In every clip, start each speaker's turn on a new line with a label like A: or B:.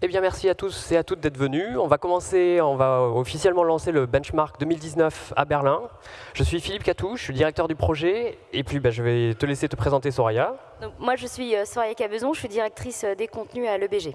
A: Eh bien, merci à tous et à toutes d'être venus. On va commencer, on va officiellement lancer le benchmark 2019 à Berlin. Je suis Philippe Catouche, je suis directeur du projet, et puis bah, je vais te laisser te présenter Soraya.
B: moi, je suis euh, Soraya Cabezon, je suis directrice euh, des contenus à l'EBG.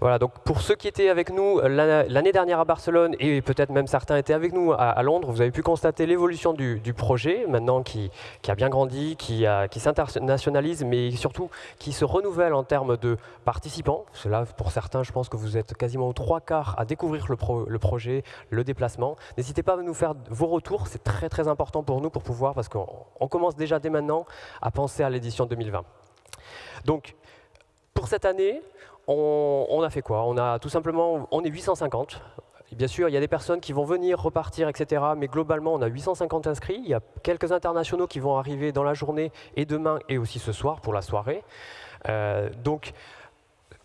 A: Voilà, donc pour ceux qui étaient avec nous euh, l'année dernière à Barcelone et peut-être même certains étaient avec nous à, Londres, vous avez pu constater l'évolution du, projet, maintenant qui, a bien grandi, qui, s'internationalise, mais surtout qui se renouvelle en termes de participants. Cela, pour certains, je pense que vous êtes quasiment aux trois quarts à découvrir le, le projet, le déplacement. N'hésitez pas à nous faire vos retours, c'est très très important pour nous pour pouvoir, parce qu'on commence déjà dès maintenant à penser à l'édition 2020. Donc, pour cette année, on, a fait quoi? On a tout simplement, on est 850. bien sûr, il y a des personnes qui vont venir, repartir, etc. Mais globalement, on a 850 inscrits. Il y a quelques internationaux qui vont arriver dans la journée et demain et aussi ce soir pour la soirée. Euh, donc,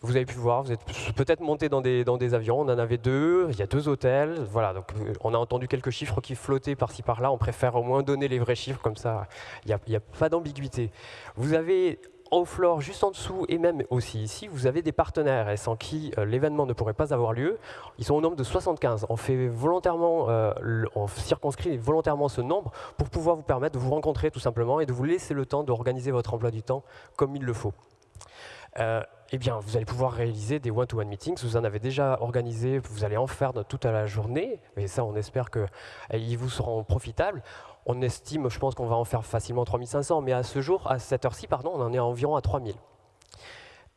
A: vous avez pu voir, vous êtes peut-être monté dans des, dans des, avions, on en avait deux, il y a deux hôtels, voilà, donc euh, on a entendu quelques chiffres qui flottaient par-ci par-là, on préfère au moins donner les vrais chiffres, comme ça il n'y a, a, pas d'ambiguïté. Vous avez au floor, juste en dessous, et même aussi ici, vous avez des partenaires et sans qui euh, l'événement ne pourrait pas avoir lieu. Ils sont au nombre de 75. On fait volontairement, euh, on circonscrit volontairement ce nombre pour pouvoir vous permettre de vous rencontrer tout simplement et de vous laisser le temps d'organiser votre emploi du temps comme il le faut. Euh, eh bien, vous allez pouvoir réaliser des one-to-one meetings. Vous en avez déjà organisé, vous allez en faire toute la journée, et ça, on espère qu'ils vous seront profitables on estime, je pense qu'on va en faire facilement 3500, mais à ce jour, à cette heure-ci, pardon, on en est environ à 3000.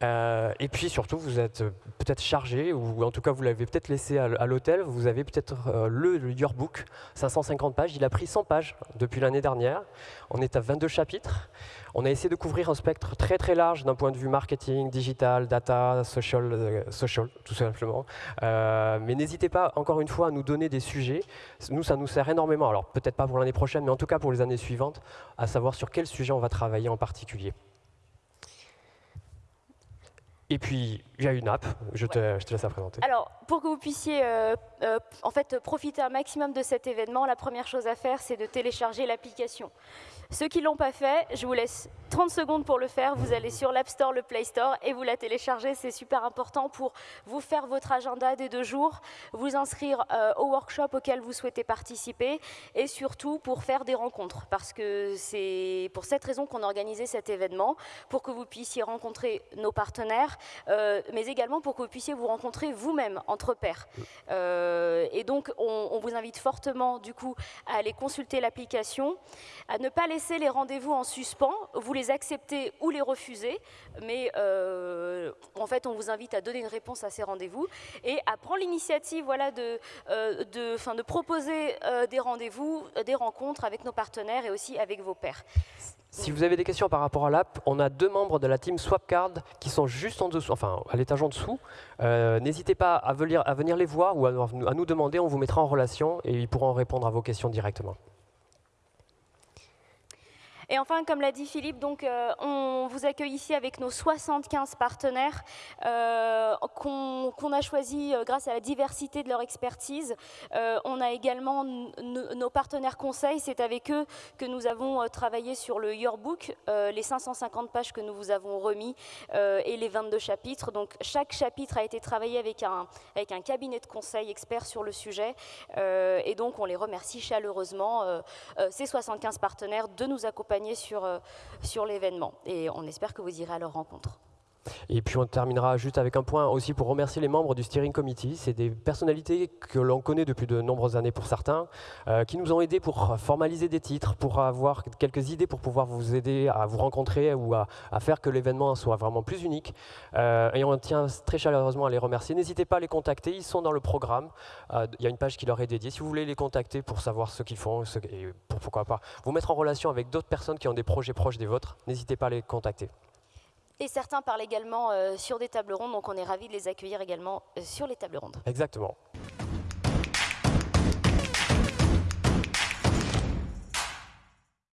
A: Euh, et puis surtout, vous êtes peut-être chargé, ou en tout cas vous l'avez peut-être laissé à, l'hôtel, vous avez peut-être euh, le, Yearbook, 550 pages, il a pris 100 pages depuis l'année dernière, on est à 22 chapitres, on a essayé de couvrir un spectre très très large d'un point de vue marketing, digital, data, social, euh, social tout simplement. mais n'hésitez pas encore une fois à nous donner des sujets, nous ça nous sert énormément, alors peut-être pas pour l'année prochaine, mais en tout cas pour les années suivantes, à savoir sur quel sujet on va travailler en particulier. Et puis, il y a une app, je te, je te laisse la présenter.
B: Alors, pour que vous puissiez euh, euh, en fait, profiter un maximum de cet événement, la première chose à faire, c'est de télécharger l'application. Ceux qui ne l'ont pas fait, je vous laisse 30 secondes pour le faire. Vous allez sur l'App Store, le Play Store et vous la téléchargez. C'est super important pour vous faire votre agenda des deux jours, vous inscrire euh, au workshop auquel vous souhaitez participer et surtout pour faire des rencontres. Parce que c'est pour cette raison qu'on a organisé cet événement, pour que vous puissiez rencontrer nos partenaires, euh, mais également pour que vous puissiez vous rencontrer vous-même entre pairs. Et donc, on, vous invite fortement du coup à aller consulter l'application, à ne pas laisser les rendez-vous en suspens. Vous les accepter ou les refuser, mais euh, en fait, on vous invite à donner une réponse à ces rendez-vous et à prendre l'initiative voilà, de, euh, de, de proposer euh, des rendez-vous, des rencontres avec nos partenaires et aussi avec vos pairs.
A: Si vous avez des questions par rapport à l'app, on a deux membres de la team Swapcard qui sont juste en dessous, enfin à l'étage en dessous. N'hésitez pas à venir, les voir ou à nous demander, on vous mettra en relation et ils pourront répondre à vos questions directement.
B: Et enfin, comme l'a dit Philippe, donc, euh, on vous accueille ici avec nos 75 partenaires euh, qu'on a choisis euh, grâce à la diversité de leur expertise. on a également nos partenaires conseils, c'est avec eux que nous avons travaillé sur le Yearbook, les 550 pages que nous vous avons remis et les 22 chapitres. Donc chaque chapitre a été travaillé avec un, avec un cabinet de conseil expert sur le sujet et donc on les remercie chaleureusement, ces 75 partenaires, de nous accompagner sur, euh, sur l'événement. Et on espère que vous irez à leur rencontre.
A: Et puis on terminera juste avec un point aussi pour remercier les membres du Steering Committee. C'est des personnalités que l'on connaît depuis de nombreuses années pour certains, euh, qui nous ont aidés pour formaliser des titres, pour avoir quelques idées pour pouvoir vous aider à vous rencontrer ou à, faire que l'événement soit vraiment plus unique. Euh, et on tient très chaleureusement à les remercier. N'hésitez pas à les contacter, ils sont dans le programme. Euh, il y a une page qui leur est dédiée. Si vous voulez les contacter pour savoir ce qu'ils font, et pour, pourquoi pas vous mettre en relation avec d'autres personnes qui ont des projets proches des vôtres, n'hésitez pas à les contacter.
B: Et certains parlent également euh, sur des tables rondes, donc on est ravis de les accueillir également euh, sur les tables rondes.
A: Exactement.